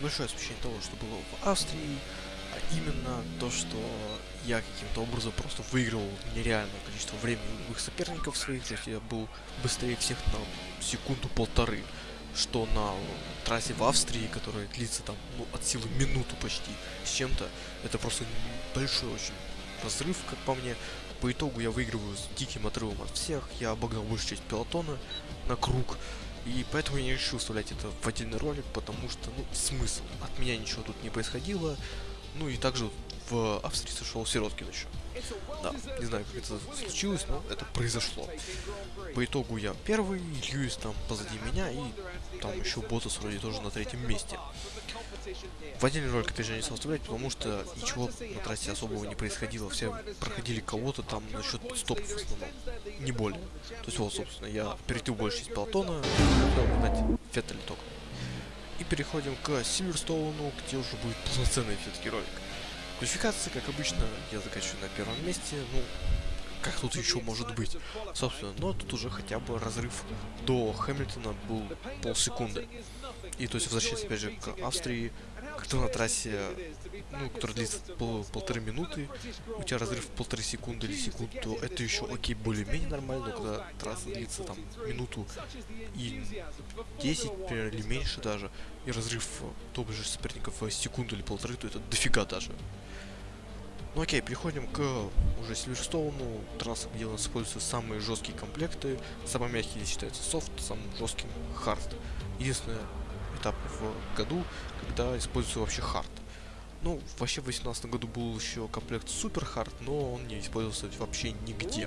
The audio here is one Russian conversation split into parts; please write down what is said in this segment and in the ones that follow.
небольшое освещение того, что было в Австрии, а именно то, что я каким-то образом просто выиграл нереальное количество времени у их соперников своих, то есть я был быстрее всех на секунду-полторы, что на трассе в Австрии, которая длится там ну, от силы минуту почти с чем-то, это просто большой очень разрыв, как по мне. По итогу я выигрываю с диким отрывом от всех, я обогнал большую часть пелотона на круг, и поэтому я не решил вставлять это в отдельный ролик, потому что, ну, смысл. От меня ничего тут не происходило. Ну и также в Австрии сошел Сироткин еще. Да, не знаю, как это случилось, но это произошло. По итогу я первый, Льюис там позади меня, и там еще Ботас вроде тоже на третьем месте. В отдельный ролик это же не стал оставлять, потому что ничего на трассе особого не происходило. Все проходили кого-то там насчет стопов в основном. Не более. То есть вот, собственно, я перейду больше из пелотона, дать Феттель только. И переходим к Сильверстоуну, где уже будет полноценный все-таки ролик. Квалификация, как обычно, я заканчиваю на первом месте. Ну, как тут еще может быть? Собственно, но тут уже хотя бы разрыв до Хэмилтона был полсекунды. И то есть возвращаясь опять же к Австрии, когда на трассе, ну, которая длится пол, полторы минуты, у тебя разрыв полторы секунды или секунду, то это еще окей, более-менее нормально, но когда трасса длится там минуту и 10, например, или меньше даже, и разрыв топ же соперников в секунду или полторы, то это дофига даже. Ну окей, переходим к уже Сильверстоуну, трасса, где у нас используются самые жесткие комплекты, самый мягкий здесь считается софт, самым жестким хард. Единственное, этап в году, когда используется вообще hard. Ну, вообще в 2018 году был еще комплект Super Hard, но он не использовался вообще нигде.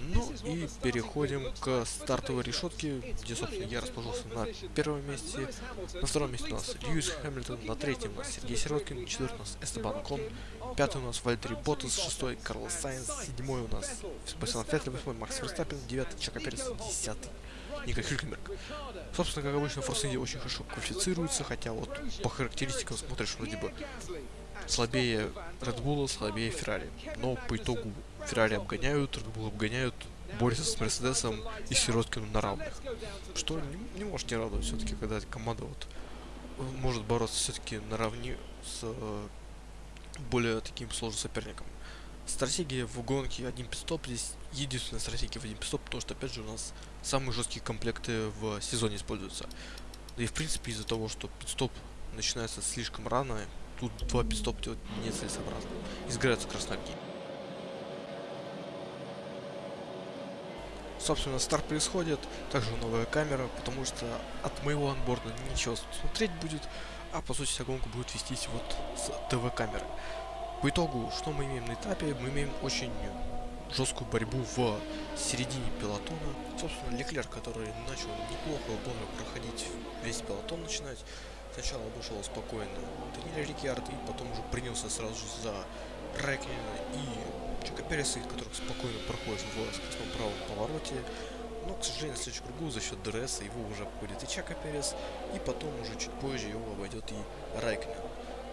Ну и переходим к стартовой решетке, где, собственно, я расположился на первом месте. На втором месте у нас Льюис Хэмилтон, на третьем у нас Сергей Сироткин, четвертый у нас Эстебан Окон, пятый у нас Валттери Ботас, шестой Карлос Сайнс, седьмой у нас Себастьян Феттель, восьмой Макс Ферстаппен, девятый Чеко Перес, десятый Ника Хюлькенберг. Собственно, как обычно, India очень хорошо квалифицируется, хотя вот по характеристикам смотришь вроде бы слабее Red Bull, слабее Ferrari. Но по итогу Ferrari обгоняют, Red Bull обгоняют, борются с Мерседесом и Сироткиным на равных. Что не, не может не радовать все-таки, когда команда вот может бороться все-таки наравне с э, более таким сложным соперником. Стратегия в гонке один пидстоп здесь единственная стратегия в один пидстоп, потому что опять же у нас самые жесткие комплекты в сезоне используются. И в принципе из-за того, что пидстоп начинается слишком рано, тут два пидстоп делать нецелесообразно. Изгораются красноги. Собственно, старт происходит, также новая камера, потому что от моего анборда ничего смотреть будет, а по сути вся гонка будет вестись вот с ТВ-камеры. По итогу, что мы имеем на этапе? Мы имеем очень жесткую борьбу в середине пелотона. Собственно, Леклер, который начал неплохо бодро проходить весь пелотон начинать. Сначала обошел спокойно Даниэля Риккьярдо и потом уже принялся сразу же за Райкконена и Чеко Переса, который спокойно проходит в скоростном правом повороте. Но, к сожалению, в следующем кругу за счет ДРС его уже обходит и Чеко Перес, и потом уже чуть позже его обойдет и Райкконен.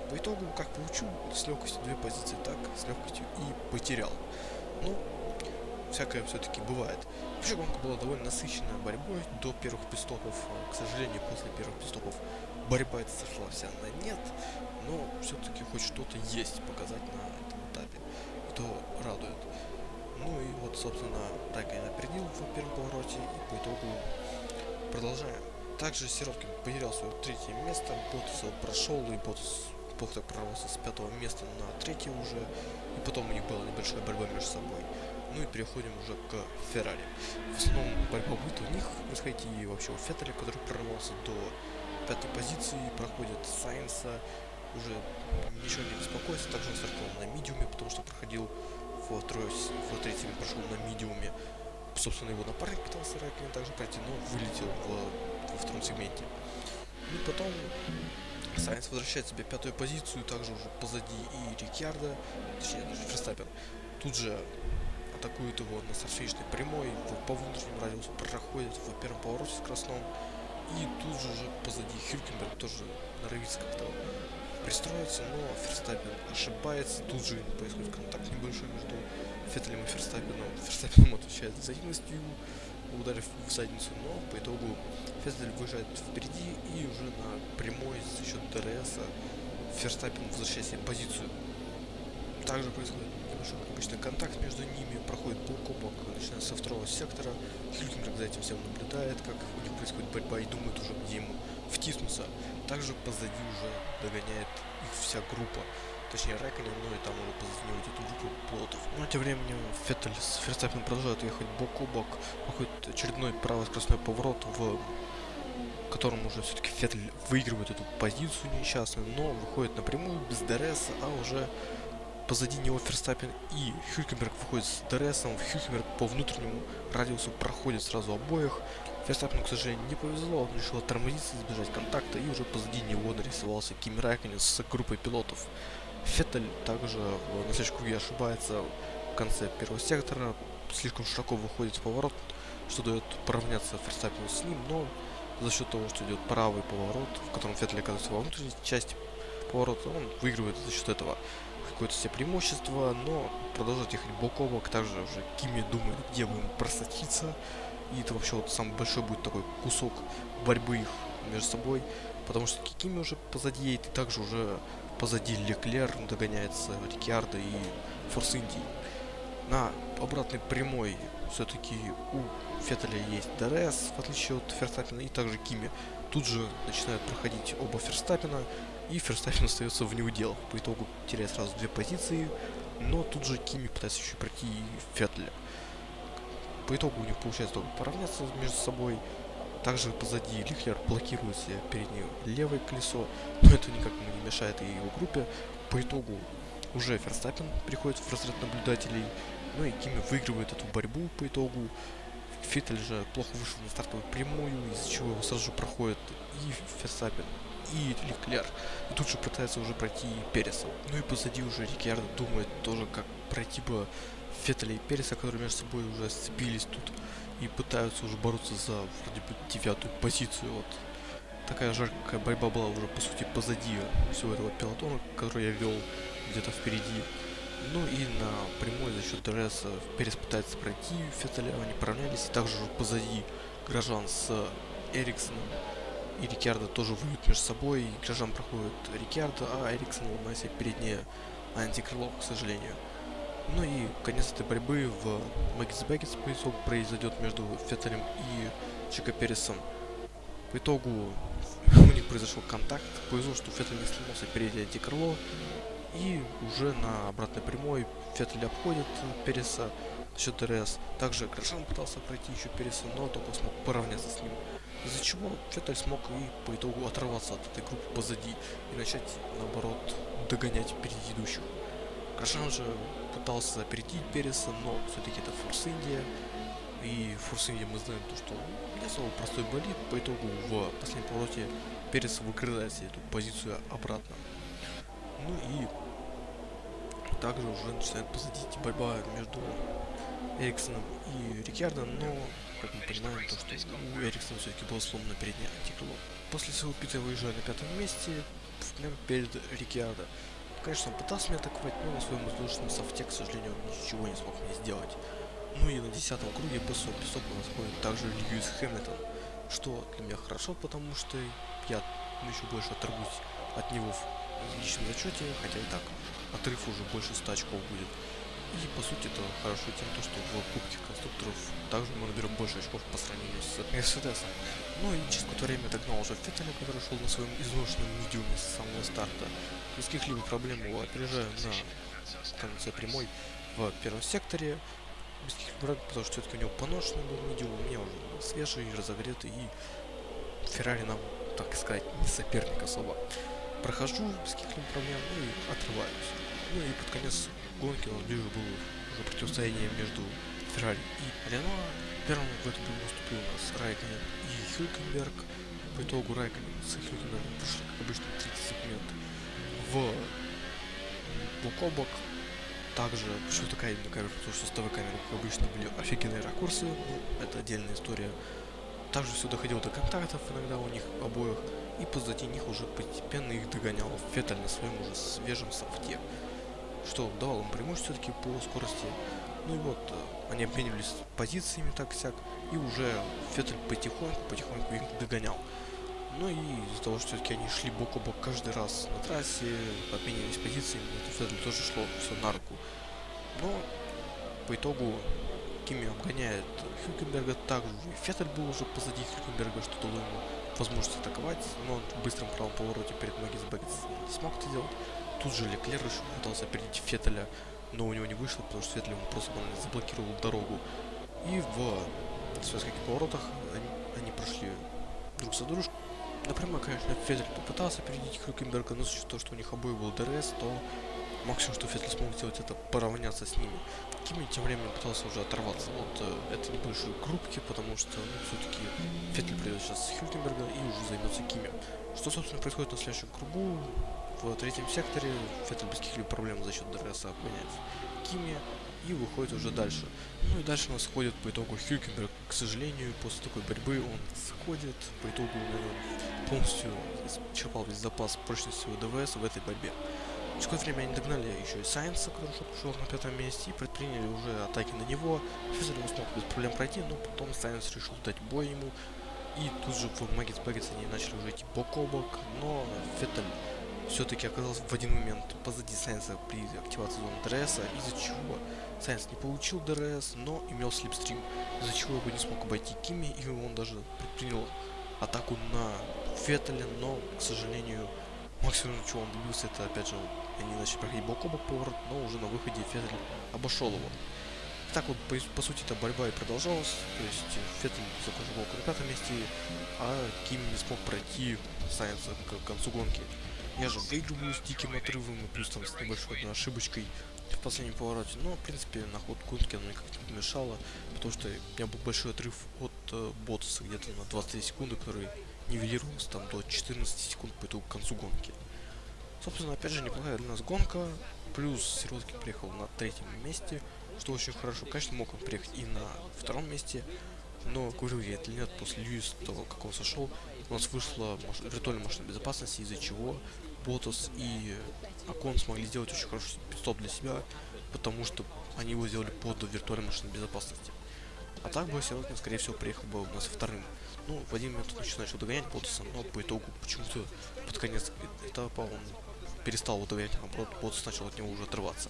По итогу, как получил с легкостью две позиции, так с легкостью и потерял. Ну, всякое все-таки бывает. Вообще гонка была довольно насыщенная борьбой до первых пистопов. К сожалению, после первых пистопов борьба эта сошла вся на нет, но все-таки хоть что-то есть показать на этом этапе, и то радует. Ну и вот, собственно, так я опередил в первом повороте, и по итогу продолжаем. Также Сироткин потерял свое третье место, Ботас прошел, и Ботас Бог так прорвался с пятого места на третье уже, и потом у них была небольшая борьба между собой. Ну и переходим уже к Феррари. В основном борьба будет у них происходить и вообще у Феттеля, который прорвался до пятой позиции, проходит Сайнса, уже ничего не беспокоится, также он стартовал на медиуме, потому что проходил в, трое, в третьем прошел на медиуме. Собственно, его напарник пытался Райкин также пройти, но вылетел в, во втором сегменте. И потом Сайнс возвращает себе пятую позицию, также уже позади и Рикьярда, точнее даже Ферстаппен. Тут же атакует его на старфишной прямой, по внутреннему радиусу проходит в первом повороте с. И тут же уже позади Хюлькенберг тоже норовится как-то пристроиться, но Ферстаппен ошибается. Тут же происходит контакт небольшой между Феттелем и Ферстаппеном. Ферстаппен отвечает взаимностью, ударив в задницу, но по итогу Феттель выезжает впереди и уже на прямой за счет ДРС Ферстаппен возвращает себе позицию. Также происходит небольшой обычный контакт между ними, проходит бок о бок, начиная со второго сектора. Хюлькенберг за этим всем наблюдает, как у них происходит борьба и думает уже, где ему втиснуться. Также позади уже догоняет их вся группа. Точнее, Райкконен, ну и там уже позади него идет группа пилотов. Но тем временем Феттель с Ферстаппеном продолжают ехать бок о бок. Проходит очередной правый скоростной поворот, в котором уже все-таки Феттель выигрывает эту позицию несчастную, но выходит на прямую без ДРС, а уже позади него Ферстаппен и Хюлькенберг выходит с ДРСом. Хюлькенберг по внутреннему радиусу проходит сразу обоих. Ферстаппену, к сожалению, не повезло, он решил тормозиться, избежать контакта, и уже позади него нарисовался Кими Райкконен с группой пилотов. Феттель также на следующем круге ошибается в конце первого сектора, слишком широко выходит в поворот, что дает поравняться Ферстаппину с ним, но за счет того, что идет правый поворот, в котором Феттель оказывается во внутренней части поворота, он выигрывает за счет этого какое-то себе преимущество, но продолжает ехать бок о бок, также уже Кими думает, где бы ему просочиться, и это вообще вот самый большой будет такой кусок борьбы их между собой, потому что Кими уже позади едет, и также уже позади Леклер догоняется Риккьярдо и Форс Индии. На обратной прямой все-таки у Феттеля есть ДРС, в отличие от Ферстаппена, и также Кими. Тут же начинают проходить оба Ферстаппена, и Ферстаппен остается не у дел. По итогу теряет сразу две позиции, но тут же Кими пытается еще пройти Феттеля. По итогу у них получается только поравняться между собой, также позади Лихлер блокирует себе переднее левое колесо, но это никак не мешает и его группе. По итогу уже Ферстаппин приходит в разряд наблюдателей, ну и Кими выигрывает эту борьбу по итогу. Фиттель же плохо вышел на стартовую прямую, из-за чего его сразу же проходит и Ферстаппин, и Леклер. И тут же пытается уже пройти Переса. Ну и позади уже Рикьярдо думает тоже, как пройти бы Феттеля и Переса, которые между собой уже сцепились тут и пытаются уже бороться за вроде бы девятую позицию. Вот такая жаркая борьба была уже по сути позади всего этого пелотона, который я вел где-то впереди. Ну и на прямой за счет ДРС Перес пытается пройти Феттеля, они поравнялись, и также уже позади Грожан с Эриксоном и Риккьярдо тоже воюют между собой, и Грожан проходит Риккьярдо, а Эриксон ломает себе переднее антикрыло, к сожалению. Ну и конец этой борьбы в Мэгготтс Бекеттс произойдет между Феттелем и Чеко Пересом. По итогу у них произошел контакт. Повезло, что Феттель не сломался переднее антикрыло. И уже на обратной прямой Феттель обходит Переса за счет ДРС. Также Грожан пытался пройти еще Переса, но только смог поравняться с ним. Из-за чего Феттель смог и по итогу оторваться от этой группы позади и начать, наоборот, догонять предыдущих. Грошан же пытался опередить Переса, но все-таки это Форс Индия. И Форс Индия мы знаем то, что не особо простой болит. По итогу в последнем повороте Перес выкрывает себе эту позицию обратно. Ну и также уже начинает позади борьба между Эриксоном и Рикьярдо, но, как мы понимаем, то, что у Эриксона все-таки было сломано переднее антикрыло. После своего пита выезжая на пятом месте, прямо перед Рикьярдо. Конечно, он пытался меня атаковать, но на своем воздушном софте, к сожалению, он ничего не смог мне сделать. Ну и на десятом круге песок, песок у нас ходит также Льюис Хэмилтон, что для меня хорошо, потому что я еще больше оторвусь от него в личном зачете, хотя и так отрыв уже больше 100 очков будет. И по сути это хорошо тем, то, что в Кубке конструкторов также мы наберем больше очков по сравнению с Мерседесом. Ну и через какое-то время догнал уже Феттеля, который шел на своем изношенном медиуме с самого старта. Без каких-либо проблем его опережаю на конце прямой в первом секторе. Без каких-либо потому что все-таки у него поношенный был медиум, у меня уже свежий, разогретый, и Феррари нам, так сказать, не соперник особо. Прохожу без каких-либо проблем, ну и отрываюсь. Ну и под конец гонки у нас ближе было уже противостояние между Феррари и Рено. Первым в этом бою наступил у нас Райконен и Хюлькенберг. По итогу Райконен с Хюлькенбергом прошли, как обычно, 30 секунд в бок Также почему такая именно камера, потому что с ТВ камеры, как обычно, были офигенные ракурсы. Ну, это отдельная история. Также все доходило до контактов иногда у них обоих. И позади них уже постепенно их догонял Феттель на своем уже свежем софте что давало ему преимущество все-таки по скорости. Ну и вот, э, они обменивались позициями так-сяк, и уже Феттель потихоньку, потихоньку их догонял. Ну и из-за того, что все-таки они шли бок о бок каждый раз на трассе, обменивались позициями, это Феттель тоже шло все на руку. Но по итогу Кими обгоняет Хюкенберга также. Феттель был уже позади Хюкенберга, что дало ему возможность атаковать, но он в быстром правом повороте перед Магис не смог это сделать. Тут же Леклер еще пытался опередить Феттеля, но у него не вышло, потому что Феттель ему просто заблокировал дорогу. И в связких поворотах они, они прошли друг за дружкой. Напрямую, конечно, Феттель попытался опередить Хюлькенберга, но с учетом того, что у них обоих был ДРС, то максимум, что Феттель смог сделать, это поравняться с ними. Кими тем временем пытался уже оторваться от э, этой небольшой группки, потому что ну, все-таки Феттель пройдет сейчас Хюлькенберга и уже займется Кими. Что, собственно, происходит на следующем кругу? В третьем секторе Феттель без каких-либо проблем за счет ДРС обгоняет Кими и выходит уже дальше. Ну и дальше у нас сходит по итогу Хюлькенберг. К сожалению, после такой борьбы он сходит. По итогу, наверное, полностью исчерпал весь запас прочности своего ДВС в этой борьбе. Через какое время они догнали еще и Сайнса, который шел на пятом месте, и предприняли уже атаки на него. Феттель его смог без проблем пройти, но потом Сайнс решил дать бой ему. И тут же в Мэгготтс Бекеттс они начали уже идти бок о бок, но Феттель все-таки оказался в один момент позади Сайнса при активации зоны ДРС, из-за чего Сайнс не получил ДРС, но имел slipstream, из-за чего его не смог обойти Кими, и он даже предпринял атаку на Феттеля, но, к сожалению, максимум, чего он добился, это опять же они начали проходить бок о бок поворот, но уже на выходе Феттель обошел его. Так вот, по, по сути, эта борьба и продолжалась. То есть Феттель закончил гонку на пятом месте, а Ким не смог пройти Сайенса к концу гонки. Я же выигрываю с диким отрывом и плюс там с небольшой одной ошибочкой в последнем повороте. Но, в принципе, на ход гонки она никак не помешала, потому что у меня был большой отрыв от э, Ботаса где-то на 23 секунды, который нивелировался там до 14 секунд по итогу к концу гонки. Собственно, опять же, неплохая для нас гонка. Плюс Сироткин приехал на третьем месте, что очень хорошо. Конечно, мог он приехать и на втором месте, но, говорю я это нет, после Льюис, того, как он сошел, у нас вышла маш... виртуальная машина безопасности, из-за чего Ботас и Акон смогли сделать очень хороший стоп для себя, потому что они его сделали под виртуальной машиной безопасности. А так бы Сироткин, скорее всего, приехал бы у нас вторым. Ну, в один момент он еще начал догонять Ботаса, но по итогу почему-то под конец этапа он перестал удовлетворять, а наоборот, Ботас начал от него уже отрываться.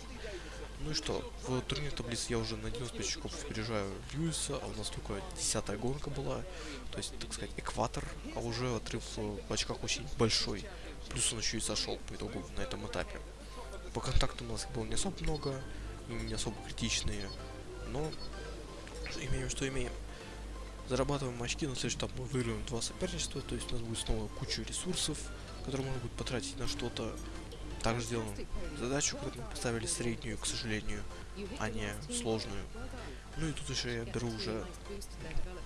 Ну и что, в турнире таблицы я уже на 95 очков опережаю Льюиса, а у нас только десятая гонка была, то есть, так сказать, экватор, а уже отрыв в очках очень большой, плюс он еще и сошел по итогу на этом этапе. По контакту у нас было не особо много, не особо критичные, но имеем, что имеем. Зарабатываем очки, на следующий этап мы выиграем два соперничества, то есть у нас будет снова куча ресурсов, которые можно будет потратить на что-то также сделаем задачу, которую мы поставили среднюю, к сожалению, а не сложную. Ну и тут еще я беру уже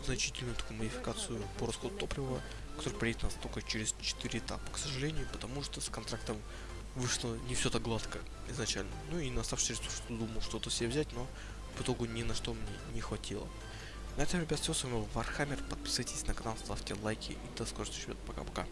значительную такую модификацию по расходу топлива, который приедет нас только через 4 этапа, к сожалению, потому что с контрактом вышло не все так гладко изначально. Ну и на оставшиеся ресурсы думал что-то себе взять, но в итогу ни на что мне не хватило. На этом, ребят, все. С вами был Вархаммер. Подписывайтесь на канал, ставьте лайки и до скорых встреч. Пока-пока.